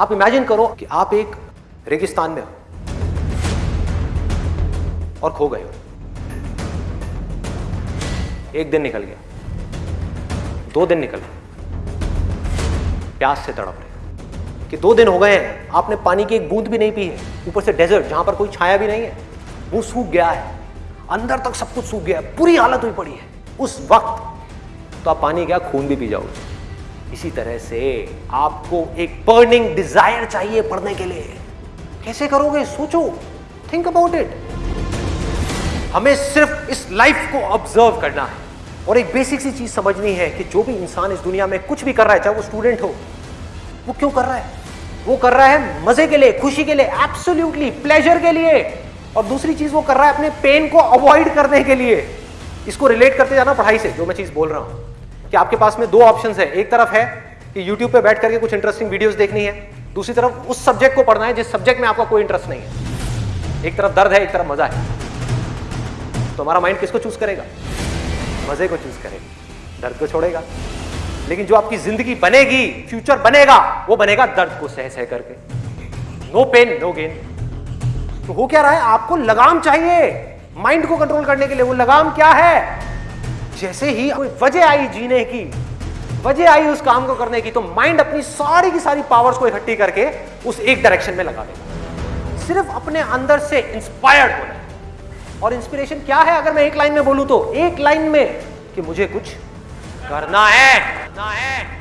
आप इमेजिन करो कि आप एक रेगिस्तान में हो और खो गए हो। एक दिन निकल गया। दो दिन निकल गए। प्यास से तड़प रहे। कि दो दिन हो गए हैं, आपने पानी की एक बूंद भी नहीं पी है। ऊपर से डेजर्ट जहाँ पर कोई छाया भी नहीं है। वो सूख गया है। अंदर तक सब कुछ सूख गया है। पूरी हालत हुई पड़ी है। उस वक्त तो आप पानी क्या, खून भी पी जाओगे। इसी तरह से आपको एक बर्निंग डिज़ायर चाहिए पढ़ने के लिए। कैसे करोगे? सोचो। थिंक अबाउट इट हमें सिर्फ़ इस लाइफ को ऑब्ज़र्व करना है। और एक बेसिक सी चीज़ समझनी है कि जो भी इंसान इस दुनिया में कुछ भी कर रहा है, चाहे वो स्टूडेंट हो, वो क्यों कर रहा है? वो कर रहा है मज़े के लिए, खुशी के लिए एब्सोल्युटली प्लेजर के लिए। और दूसरी चीज़, वो कर रहा है अपने पेन को अवॉइड करने के लिए। इसको रिलेट करते जाना पढ़ाई से, जो मैं चीज़ बोल रहा हूँ। कि आपके पास में दो ऑप्शन है। एक तरफ़ है कि यूट्यूब पे बैठ करके कुछ इंटरेस्टिंग वीडियोस देखनी है। दूसरी तरफ़ उस सब्जेक्ट को पढ़ना है जिस सब्जेक्ट में आपका कोई इंटरेस्ट नहीं है। एक तरफ़ दर्द है, एक तरफ़ मज़ा है। तो हमारा माइंड किसको चूज़ करेगा? मज़े को चूज़ करेगा। दर्द को छोड़ेगा। लेकिन जो आपकी ज़िंदगी बनेगी फ्यूचर बनेगा, वो बनेगा दर्द को सह सह करके। नो पेन नो गेन तो हो क्या रहा है? आपको लगाम चाहिए। माइंड को कंट्रोल करने के लिए वो लगाम क्या है? जैसे ही कोई वजह आई जीने की, वजह आई उस काम को करने की तो माइंड अपनी सारी की सारी पावर्स को इकट्ठी करके उस एक डायरेक्शन में लगा देगा सिर्फ़ अपने अंदर से इंस्पायर्ड होना और इंस्पिरेशन क्या है अगर मैं एक लाइन में बोलूँ तो? एक लाइन में कि मुझे कुछ करना है। करना है है।